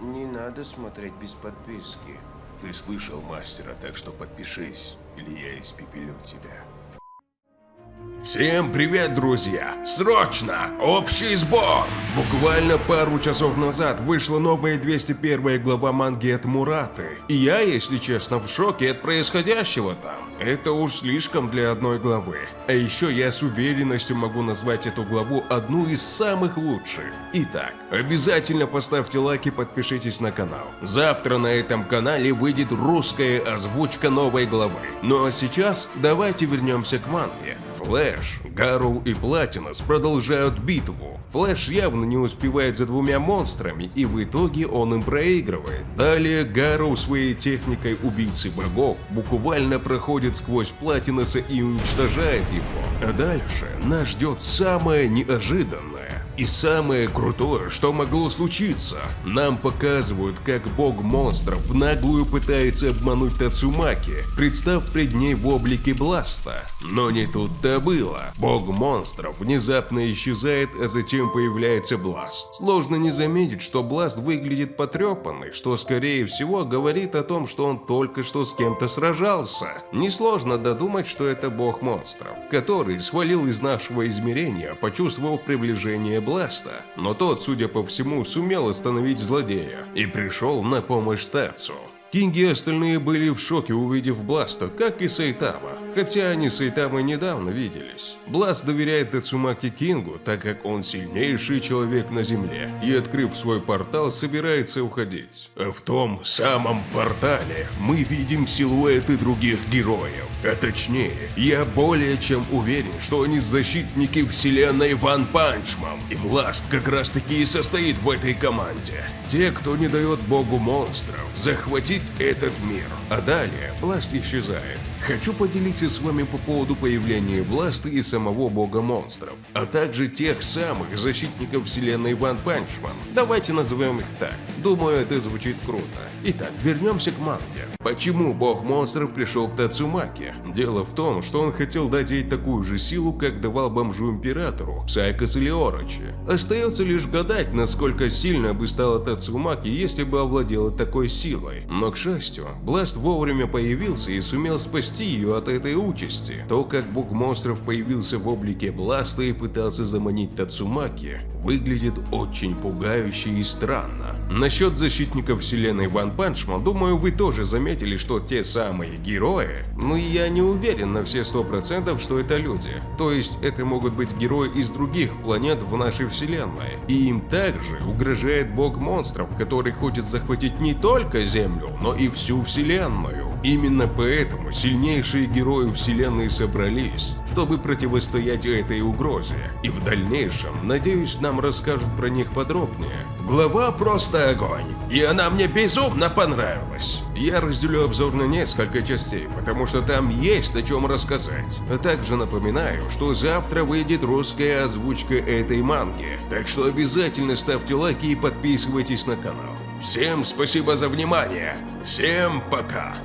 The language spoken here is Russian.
Не надо смотреть без подписки. Ты слышал мастера, так что подпишись, или я испепелю тебя. Всем привет, друзья! Срочно! Общий сбор! Буквально пару часов назад вышла новая 201 глава манги от Мураты. И я, если честно, в шоке от происходящего там. Это уж слишком для одной главы. А еще я с уверенностью могу назвать эту главу одну из самых лучших. Итак, обязательно поставьте лайк и подпишитесь на канал. Завтра на этом канале выйдет русская озвучка новой главы. Ну а сейчас давайте вернемся к манге. Флэш, Гарроу и Платинус продолжают битву. Флэш явно не успевает за двумя монстрами, и в итоге он им проигрывает. Далее Гарроу своей техникой убийцы богов буквально проходит сквозь Платинуса и уничтожает его. А дальше нас ждет самое неожиданное. И самое крутое, что могло случиться, нам показывают, как бог монстров в наглую пытается обмануть Тацумаки, представ пред ней в облике Бласта. Но не тут-то было. Бог монстров внезапно исчезает, а затем появляется Бласт. Сложно не заметить, что Бласт выглядит потрепанный, что скорее всего говорит о том, что он только что с кем-то сражался. Несложно додумать, что это бог монстров, который свалил из нашего измерения, почувствовав приближение Бласта, но тот, судя по всему, сумел остановить злодея и пришел на помощь Тацу. Кинги и остальные были в шоке, увидев Бласта, как и Сайтама, хотя они с Сайтамой недавно виделись. Бласт доверяет Тацумаки Кингу, так как он сильнейший человек на Земле, и, открыв свой портал, собирается уходить. А в том самом портале мы видим силуэты других героев, а точнее, я более чем уверен, что они защитники вселенной One Punch Man, и Бласт как раз таки и состоит в этой команде. Те, кто не дает богу монстров захватить этот мир. А далее Бласт исчезает. Хочу поделиться с вами по поводу появления Бласта и самого бога монстров, а также тех самых защитников вселенной One Punch Man. Давайте назовем их так. Думаю, это звучит круто. Итак, вернемся к манге. Почему бог монстров пришел к Тацумаке? Дело в том, что он хотел дать ей такую же силу, как давал бомжу императору, Сайкос или. Остается лишь гадать, насколько сильно бы стала Тацумаки, если бы овладела такой силой. Но, к счастью, Бласт вовремя появился и сумел спасти ее от этой участи. То, как бог монстров появился в облике Бласта и пытался заманить Тацумаки, выглядит очень пугающе и странно. Насчет защитников вселенной One Punch Man, думаю, вы тоже заметили, что те самые герои, но я не уверен на все сто процентов, что это люди. То есть это могут быть герои из других планет в нашей вселенной. И им также угрожает бог монстров, который хочет захватить не только Землю, но и всю вселенную. Именно поэтому сильнейшие герои вселенной собрались, чтобы противостоять этой угрозе. И в дальнейшем, надеюсь, нам расскажут про них подробнее. Глава просто огонь, и она мне безумно понравилась. Я разделю обзор на несколько частей, потому что там есть о чем рассказать. А также напоминаю, что завтра выйдет русская озвучка этой манги, так что обязательно ставьте лайки и подписывайтесь на канал. Всем спасибо за внимание, всем пока!